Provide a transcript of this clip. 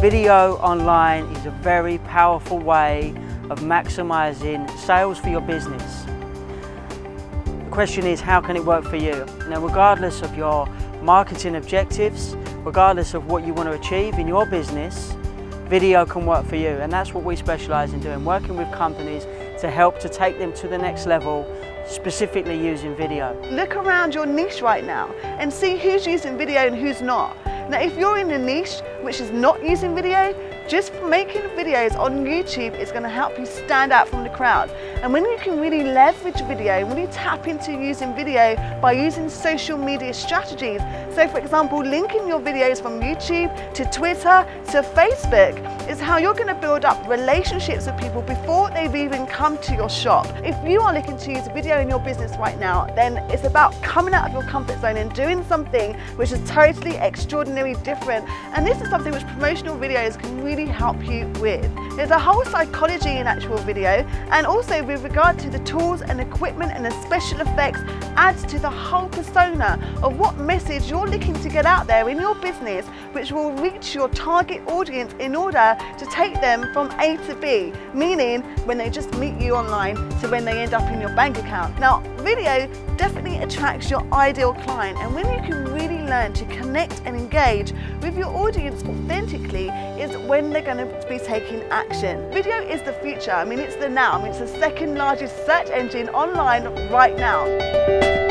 Video online is a very powerful way of maximising sales for your business. The question is how can it work for you? Now regardless of your marketing objectives, regardless of what you want to achieve in your business, video can work for you and that's what we specialise in doing, working with companies to help to take them to the next level specifically using video. Look around your niche right now and see who's using video and who's not. Now if you're in a niche which is not using video, just making videos on YouTube is going to help you stand out from the crowd. And when you can really leverage video, when you tap into using video by using social media strategies, so for example, linking your videos from YouTube to Twitter to Facebook is how you're going to build up relationships with people before they've even come to your shop. If you are looking to use video in your business right now, then it's about coming out of your comfort zone and doing something which is totally extraordinary different. And this is something which promotional videos can really really help you with. There's a whole psychology in actual video and also with regard to the tools and equipment and the special effects adds to the whole persona of what message you're looking to get out there in your business which will reach your target audience in order to take them from A to B, meaning when they just meet you online to when they end up in your bank account. Now video definitely attracts your ideal client and when you can really learn to connect and engage with your audience authentically is when they're going to be taking action. Video is the future. I mean, it's the now. I mean, it's the second largest search engine online right now.